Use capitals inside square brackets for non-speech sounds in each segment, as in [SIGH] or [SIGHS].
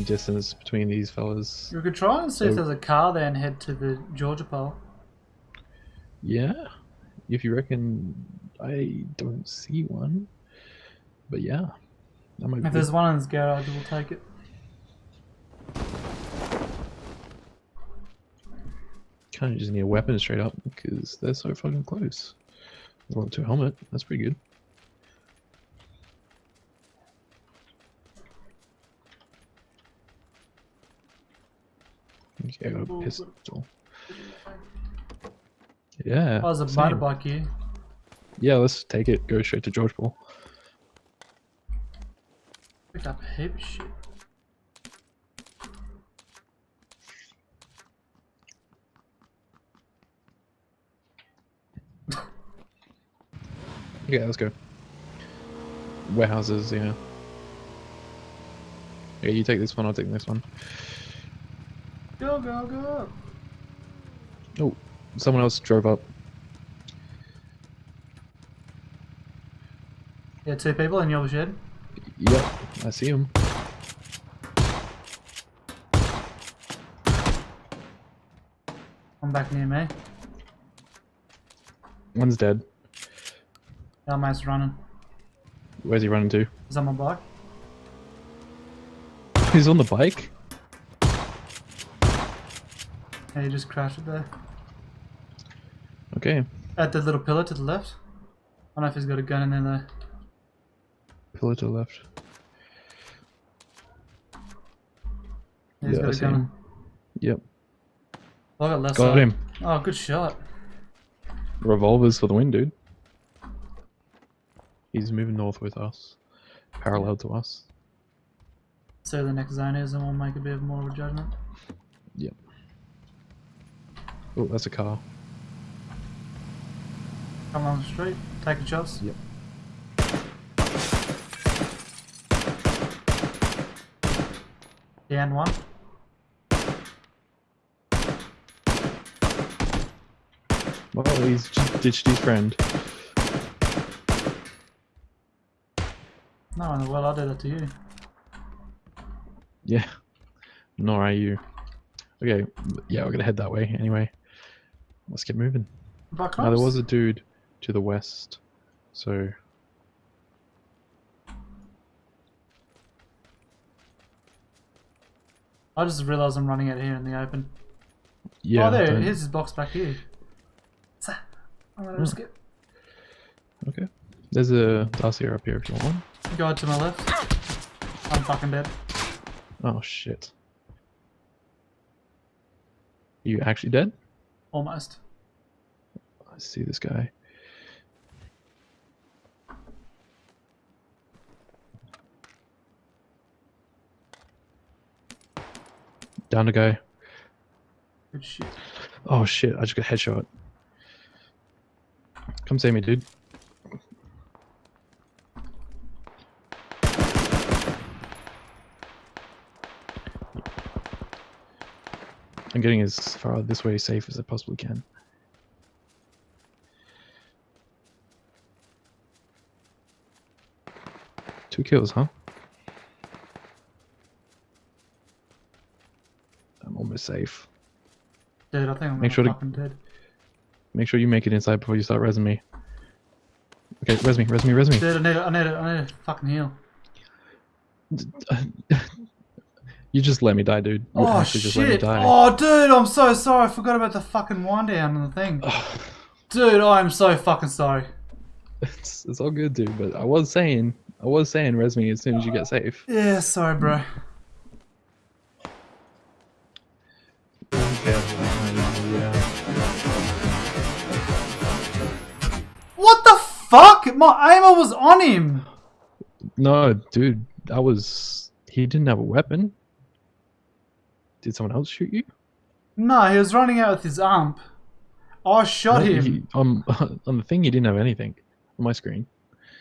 some distance between these fellas. We could try and see if there's a car there and head to the Georgopol. Yeah, if you reckon, I don't see one. But yeah, might be. If there's one in this garage, we'll take it. Kind of just need a weapon straight up because they're so fucking close. Level two helmet. That's pretty good. Okay, I got a pistol. Yeah. Oh, there's a same. motorbike here. Yeah, let's take it. Go straight to Georgopol. Picked up heap shit. Yeah, let's go. Warehouses, yeah. Yeah, you take this one, I'll take this one. Go, go, go. Oh, someone else drove up. Yeah, two people in your shed. Yep, I see him. One back near me. One's dead. Mate's running. Where's he running to? Is on my bike? He's on the bike? Yeah, he just crashed it there. Okay. At the little pillar to the left. I don't know if he's got a gun in there though. Pillar to the left. Yeah, he's Yeah, I got a see gun. him. Yep. Oh, I got left Got side. him. Oh, good shot. Revolvers for the win, dude. He's moving north with us. Parallel to us. So the next zone is and we'll make a bit of more of a judgment. Yep. Oh, that's a car. Come along the street, take a chance. Yep. Down one. Well, he's just ditched his friend. No, in the world, I did that to you. Yeah. Nor are you. Okay, yeah, we're gonna head that way anyway. Let's get moving. Buck Now, there was a dude to the west, so. I just realised I'm running out here in the open. Yeah. oh, there, don't- here's his box back here. I'm gonna hmm. risk it. Okay. There's a dossier up here if you want one. Guy to my left. I'm fucking dead. Oh shit. You actually dead? Almost. I see this guy. Down to go. Good shit. Oh shit, I just got a headshot. Come save me, dude. I'm getting as far this way safe as I possibly can. Two kills, huh? I'm almost safe. Dude, I think I'm Make sure to- dead. Make sure you make it inside before you start resing me. Okay, res me, res me, res me. Dude, I need a, I need a, I need a fucking heal. [LAUGHS] you just let me die, dude. You Oh actually just let me shit! die. Oh dude, I'm so sorry. I forgot about the fucking wind down and the thing. [SIGHS] Dude, I'm so fucking sorry. It's, it's all good, dude. But I was saying, I was saying, res me as soon as you get safe. Yeah, sorry, bro. What the fuck? My aimer was on him. No, dude, that was he didn't have a weapon. Did someone else shoot you? No, he was running out with his amp. I shot No, him. [LAUGHS] he- um, [LAUGHS] on the thing, he didn't have anything on my screen.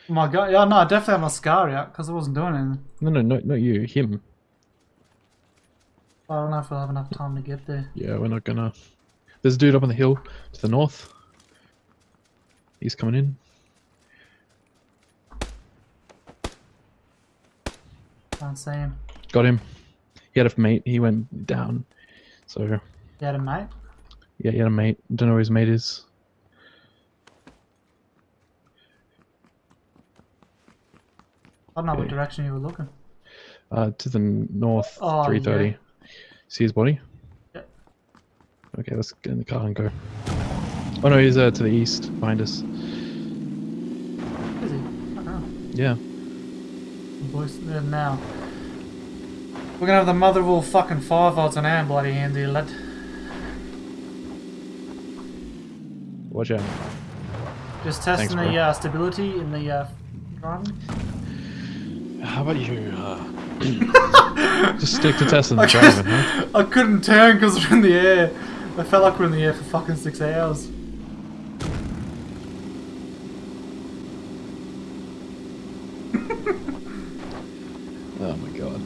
My god, yeah, no, I definitely had my scar out because I wasn't doing anything. No, no, no, not you. Him. I don't know if I'll have enough time to get there. Yeah, we're not gonna. There's a dude up on the hill to the north. He's coming in. Can't see him. Got him. He had a mate. He went down. So You had a mate? yeah, he had a mate. Don't know where his mate is. I don't know what direction you were looking. Uh, to the north, Oh, three thirty. See his body? Yep. Okay, let's get in the car and go. Oh no, he's uh, to the east, behind us. Is he? I don't know. Yeah. Voice there now. We're gonna have the mother of all fucking firefights on hand, bloody here, lad. Watch out. Just testing Thanks, the uh, stability in the uh, driving. How about you? Uh, [LAUGHS] just stick to testing the driving, huh? I couldn't turn because we're in the air. I felt like we're in the air for fucking six hours. Oh my god.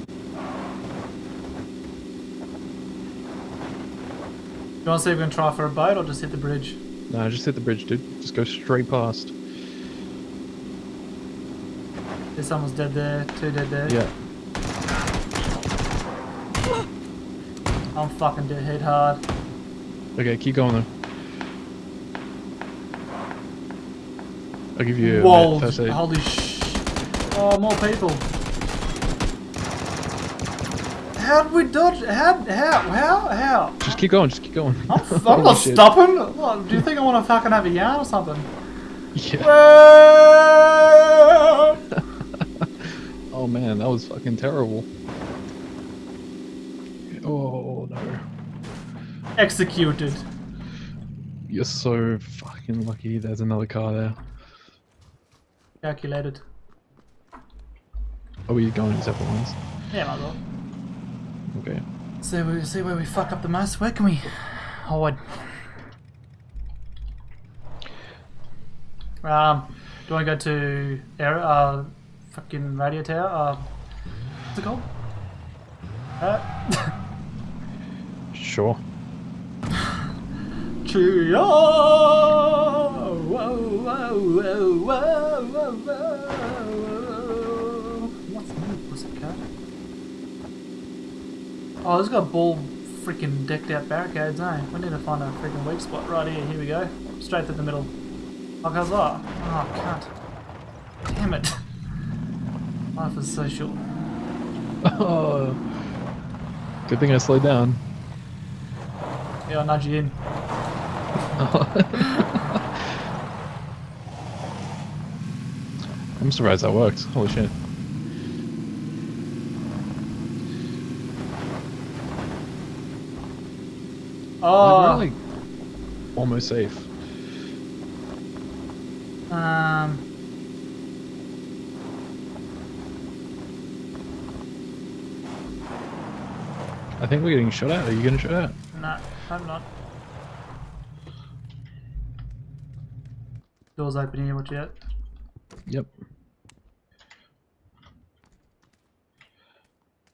You want to see if we can try for a boat or just hit the bridge? No, just hit the bridge, dude. Just go straight past. There's someone's dead there, two dead there. Yeah. I'm fucking dead hit hard. Okay, keep going though. I'll give you a Whoa, minute, holy sh... Oh, more people. How did we dodge? How? How? How? How? Just keep going, just keep going. I'm, I'm [LAUGHS] not shit. stopping. What, do you think I want to fucking have a yarn or something? Yeah. [LAUGHS] Oh man, that was fucking terrible. Oh no. Executed. You're so fucking lucky there's another car there. Calculated. Are we going in separate ones? Yeah, might as well. Okay. See where, see where we fuck up the most. Where can we hide? Um, do I go to air, uh, fucking radio tower? Uh, what's it called? Uh, [LAUGHS] Sure. [LAUGHS] Cheerio! Whoa, whoa, whoa, whoa, whoa, whoa. Oh, this got ball freaking decked out barricades, eh? We need to find a freaking weak spot right here. Here we go. Straight through the middle. Like how's that? Oh, can't. Damn it. [LAUGHS] Life is so short. Oh. [LAUGHS] Good thing I slowed down. Yeah, I'll nudge you in. [LAUGHS] I'm surprised that worked. Holy shit. Oh, Like, we're almost safe. um. I think we're getting shot at. Are you getting shot at? No, I'm not. Doors open here, watch out. Yep.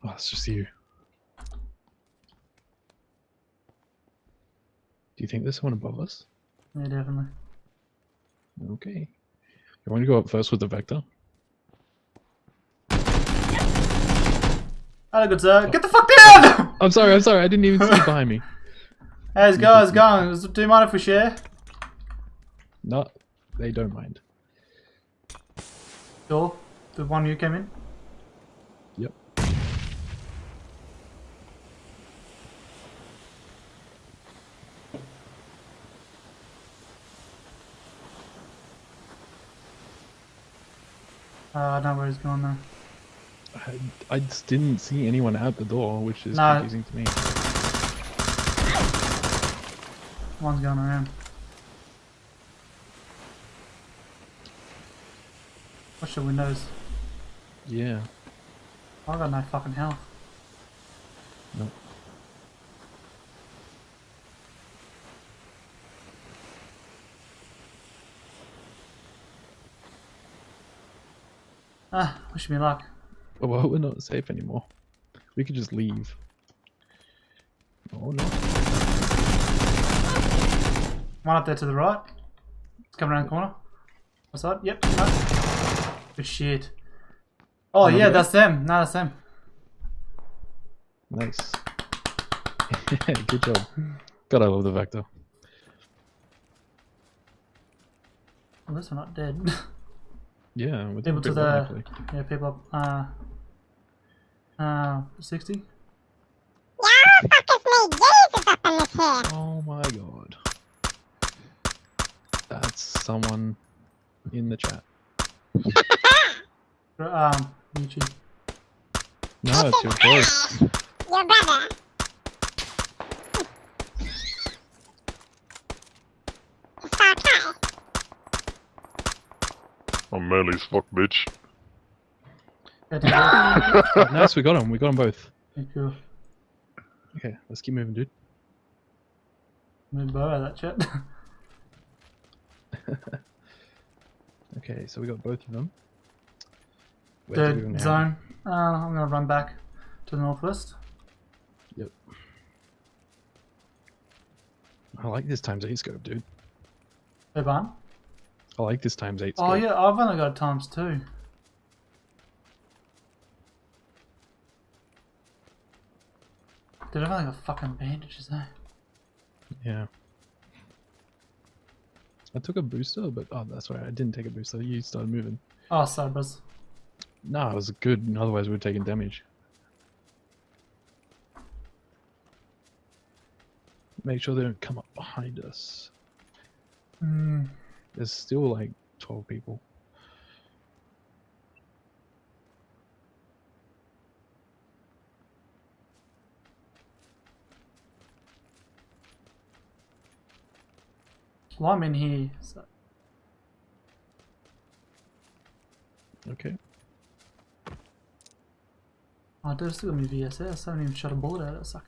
Oh, it's just you. Do you think there's someone above us? Yeah, definitely. Okay. You want to go up first with the vector? Hello, good sir. Get the fuck down! [LAUGHS] I'm sorry, I'm sorry, I didn't even see you behind me. [LAUGHS] How's it going? How's it going? Do you mind if we share? No, they don't mind. Door? The one you came in? Yep. Uh, I don't know where he's going though. I, I just didn't see anyone at the door, which is No. confusing to me. One's going around. Watch the windows. Yeah. I got no fucking health. Ah, wish me luck. Oh, well, we're not safe anymore. We could just leave. Oh no. One up there to the right. It's coming around the corner. What's that? Yep. No. Good shit. Oh yeah, that's them. No, that's them. Nice. [LAUGHS] Good job. God, I love the vector. At least we're not dead. [LAUGHS] Yeah, we're people to the actually. yeah, people uh uh sixty. Yeah, fuck is me Jesus up in this here. Oh my god. That's someone in the chat. [LAUGHS] Um, YouTube. No, it's your voice. Your brother. It's okay. I'm manly as fuck, bitch. Yeah, thank you. Oh, nice, we got him. We got them both. Thank you. Okay, let's keep moving, dude. Move Bo that chat. [LAUGHS] Okay, so we got both of them. Where do we go Third now? zone. Uh, I'm gonna run back to the northwest. Yep. I like this times eight scope, dude. Hey, barn. I like this times eight. Oh yeah, I've only got times two. Dude, I've only got fucking bandages, eh? Yeah. I took a booster, but oh, that's right. I didn't take a booster. You started moving. Oh, sorry, bros. No, it was good. Otherwise, we have taken damage. Make sure they don't come up behind us. Hmm. There's still like 12 people. Well, I'm in here. So. Okay. Oh, dude, I still got my VSS. I haven't even shot a bullet at it. Suck.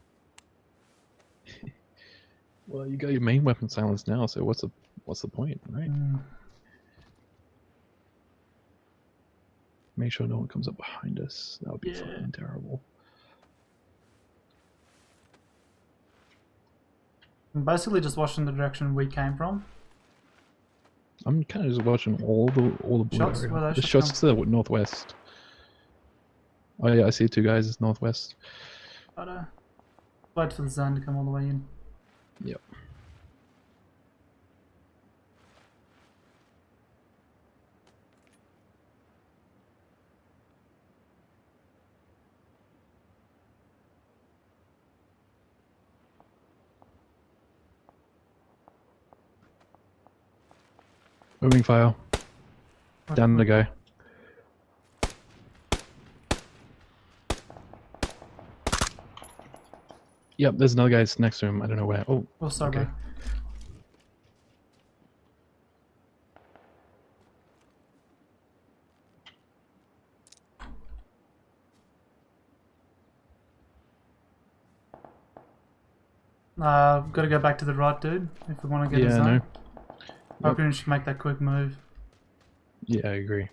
[LAUGHS] Well, you got your main weapon silenced now, so what's the what's the point, right? Hmm. Make sure no one comes up behind us. That would be Yeah. fucking terrible. I'm basically just watching the direction we came from. I'm kind of just watching all the all the blue Shots? area. The shots shots to the northwest. Oh yeah, I see two guys It's northwest. But, uh, wait for the zone to come all the way in. Yep. Moving fire. Down the guy. Yep, there's another guy next to him. I don't know where. Oh, Oh, sorry, Okay. Uh, gotta go back to the right, dude. If we want to get yeah, zone. no. I we should make that quick move. Yeah, I agree.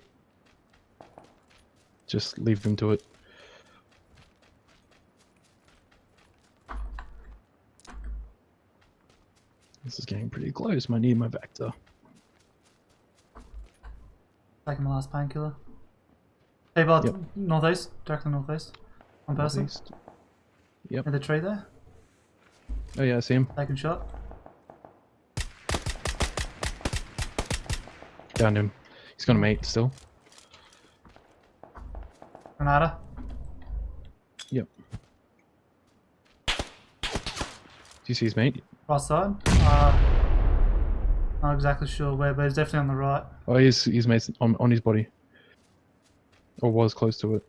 Just leave them to it. This is getting pretty close. Might need my vector. Taking my last painkiller. Hey, bud, Yep. northeast, directly northeast. One person Northeast. Yep. in the tree there, Oh yeah, I see him. taking shot. Down him. He's got a mate still. Granada. Yep. Do you see his mate? Right side. Uh, not exactly sure where, but he's definitely on the right. Oh, he's he's mate's on on his body. Or was close to it.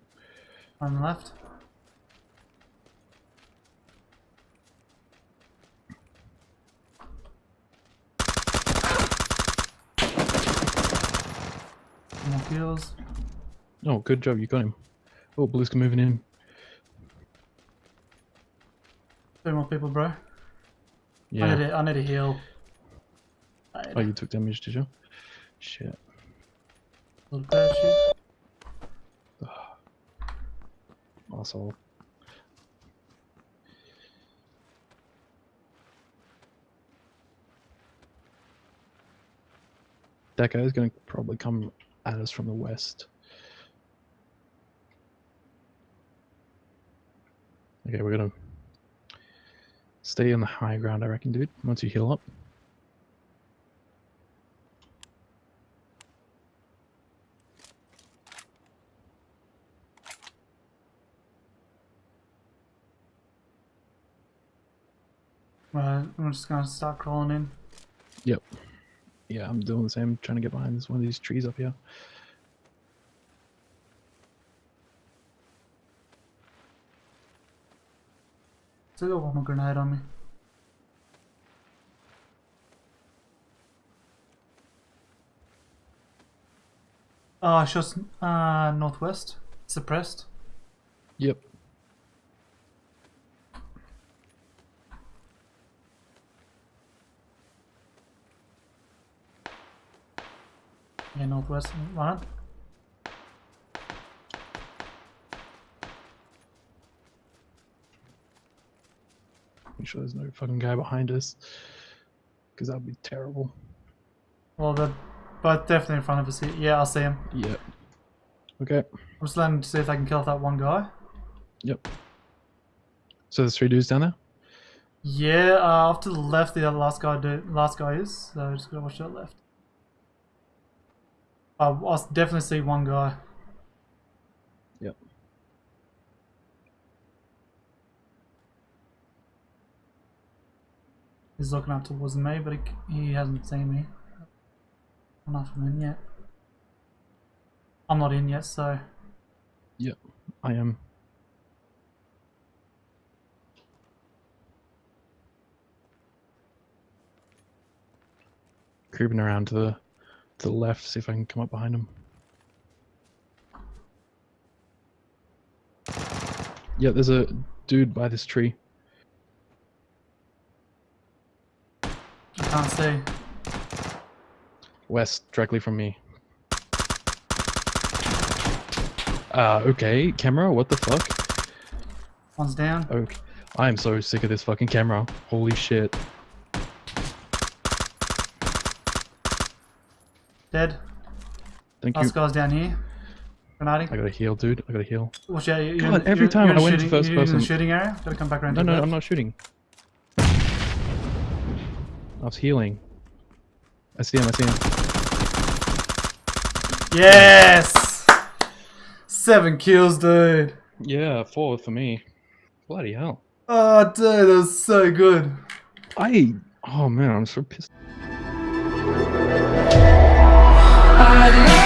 On the left. Kills. Oh, good job, you got him. Oh, Blue's moving in. Two more people, bro. I, Yeah. need to, I need to heal. Oh, you took damage, did you? Shit. Little parachute. [SIGHS] Asshole. That guy's gonna probably come at us from the west. Okay, we're gonna stay on the high ground, I reckon, dude. Once you heal up. Right, I'm just gonna start crawling in. Yep. Yeah, I'm doing the same, trying to get behind this one of these trees up here. Still got one more grenade on me. Oh, shots uh, northwest. Suppressed. Yep. Yeah, northwest. Right. Make sure there's no fucking guy behind us. Because that would be terrible. Well, they're both definitely in front of us here. Yeah, I'll see him. Yep. Okay. I'm just letting to see if I can kill that one guy. Yep. So there's three dudes down there? Yeah, uh, off to the left, the last guy do, last guy is. So just gotta watch that left. Uh, I s- definitely see one guy. Yep. He's looking up towards me, but he, he hasn't seen me. I'm not in yet. I'm not in yet, so Yep. I am. Creeping around to the to the left, see if I can come up behind him. Yeah, there's a dude by this tree. I can't see. West, directly from me. Uh, okay, camera, what the fuck? One's down. Okay. I'm so sick of this fucking camera. Holy shit. Dead. Thank you. Last guy's down here. Grenading. I got a heal, dude. I got a heal. Watch out. You're God, every you're, time you're I went to shooting, first you're in the person- shooting area. Gotta come back around No, no, left. I'm not shooting. I was healing. I see him, I see him. Yes! Seven kills, dude. Yeah, four for me. Bloody hell. Oh, dude, that was so good. I. Oh man, I'm so pissed. I love